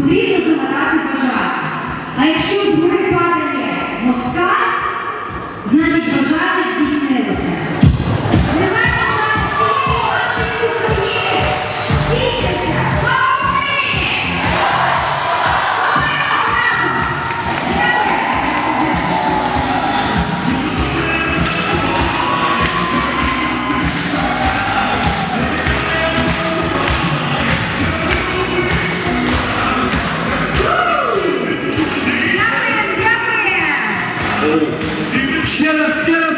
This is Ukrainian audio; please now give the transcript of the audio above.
потрібно загадати бажання. А якщо з падає москаль, значить бажання. Ще раз, ще раз.